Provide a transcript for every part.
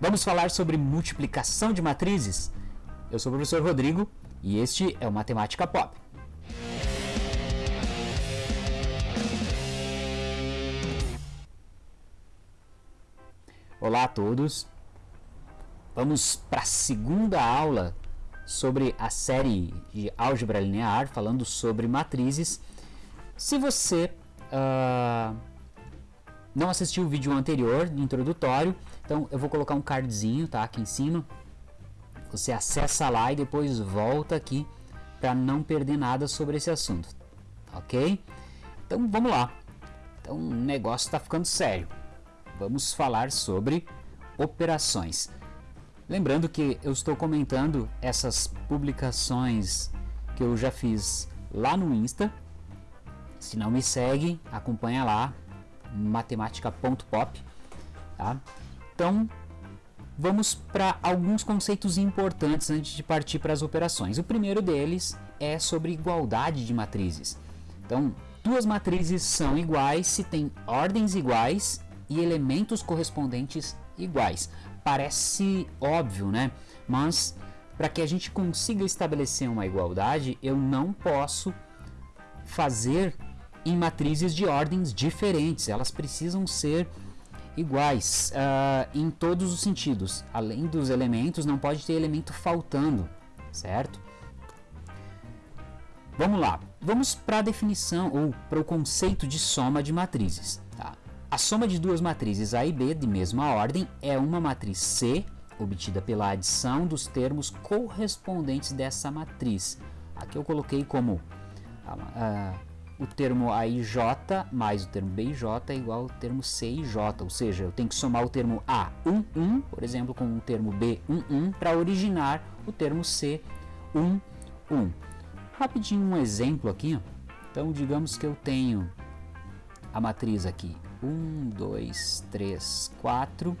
Vamos falar sobre multiplicação de matrizes? Eu sou o professor Rodrigo e este é o Matemática Pop. Olá a todos. Vamos para a segunda aula sobre a série de álgebra linear, falando sobre matrizes. Se você uh, não assistiu o vídeo anterior, introdutório, então eu vou colocar um cardzinho tá, aqui em cima. Você acessa lá e depois volta aqui para não perder nada sobre esse assunto, ok? Então vamos lá. Então o negócio está ficando sério. Vamos falar sobre operações. Lembrando que eu estou comentando essas publicações que eu já fiz lá no Insta. Se não me segue, acompanha lá, matemática.pop. Tá? Então, vamos para alguns conceitos importantes antes de partir para as operações. O primeiro deles é sobre igualdade de matrizes. Então, duas matrizes são iguais se têm ordens iguais e elementos correspondentes iguais. Parece óbvio, né? Mas para que a gente consiga estabelecer uma igualdade, eu não posso fazer em matrizes de ordens diferentes, elas precisam ser iguais uh, em todos os sentidos. Além dos elementos, não pode ter elemento faltando, certo? Vamos lá, vamos para a definição ou para o conceito de soma de matrizes. Tá? A soma de duas matrizes A e B de mesma ordem é uma matriz C, obtida pela adição dos termos correspondentes dessa matriz. Aqui eu coloquei como uh, o termo AIJ mais o termo BIJ é igual ao termo CIJ, ou seja, eu tenho que somar o termo A11, por exemplo, com o termo B11 para originar o termo C11. Rapidinho um exemplo aqui, então digamos que eu tenho a matriz aqui 1, 2, 3, 4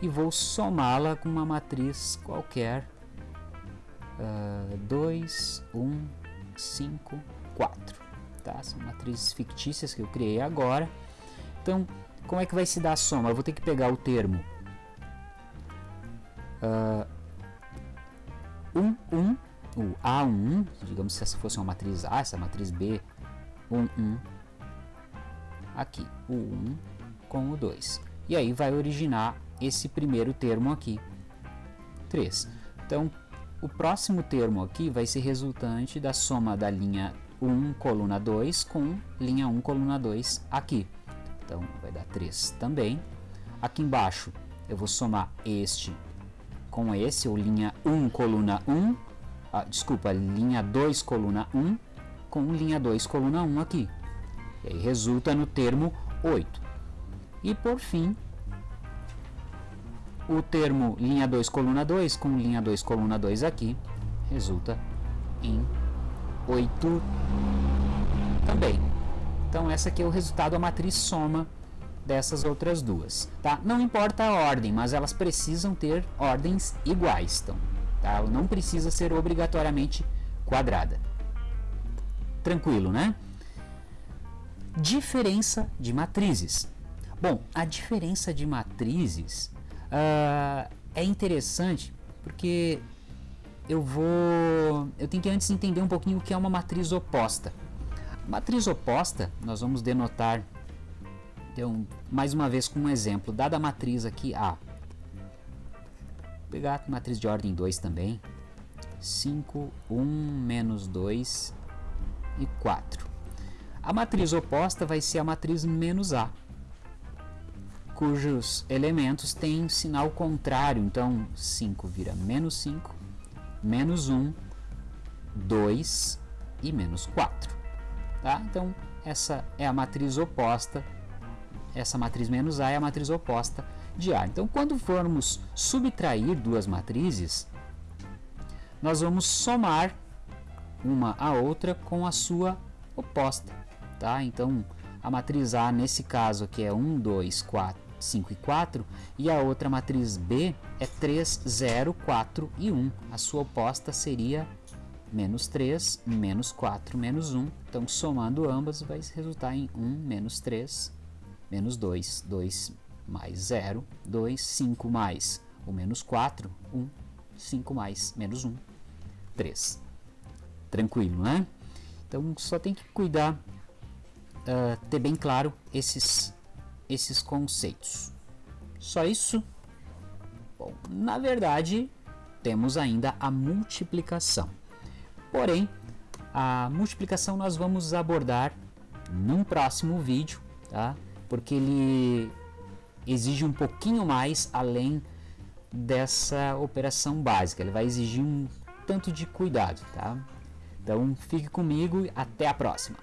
e vou somá-la com uma matriz qualquer uh, 2, 1, 5, 4 tá? São matrizes fictícias que eu criei agora. Então, como é que vai se dar a soma? Eu vou ter que pegar o termo uh, 1, 1, o A1, digamos se essa fosse uma matriz A, essa matriz B, 1, 1, aqui, o 1 com o 2. E aí vai originar esse primeiro termo aqui, 3. Então, o próximo termo aqui vai ser resultante da soma da linha 1, coluna 2 com linha 1, coluna 2 aqui. Então, vai dar 3 também. Aqui embaixo, eu vou somar este com esse, ou linha 1, coluna 1, ah, desculpa, linha 2, coluna 1, com linha 2, coluna 1 aqui. E aí resulta no termo 8. E por fim, o termo linha 2, coluna 2, com linha 2, coluna 2 aqui, resulta em 8 também. Então essa aqui é o resultado da matriz soma dessas outras duas, tá? Não importa a ordem, mas elas precisam ter ordens iguais, então, tá? Não precisa ser obrigatoriamente quadrada. Tranquilo, né? Diferença de matrizes. Bom, a diferença de matrizes uh, é interessante porque eu vou eu tenho que antes entender um pouquinho o que é uma matriz oposta. Matriz oposta, nós vamos denotar então, mais uma vez com um exemplo, dada a matriz aqui A. Vou pegar a matriz de ordem 2 também. 5, 1, menos 2 e 4. A matriz oposta vai ser a matriz menos A, cujos elementos têm sinal contrário. Então, 5 vira menos 5, menos 1, 2 e menos 4. Tá? Então, essa é a matriz oposta, essa matriz menos A é a matriz oposta de A. Então, quando formos subtrair duas matrizes, nós vamos somar uma a outra com a sua oposta. Tá? Então, a matriz A, nesse caso aqui, é 1, 2, 4, 5 e 4, e a outra matriz B é 3, 0, 4 e 1. A sua oposta seria menos 3, menos 4, menos 1. Então, somando ambas, vai resultar em 1 menos 3, menos 2, 2 mais 0, 2, 5 mais o menos 4, 1, 5 mais menos 1, 3. Tranquilo, né? Então só tem que cuidar, uh, ter bem claro esses, esses conceitos. Só isso? Bom, na verdade, temos ainda a multiplicação. Porém, a multiplicação nós vamos abordar num próximo vídeo, tá? Porque ele exige um pouquinho mais além dessa operação básica. Ele vai exigir um tanto de cuidado, tá? Então fique comigo e até a próxima.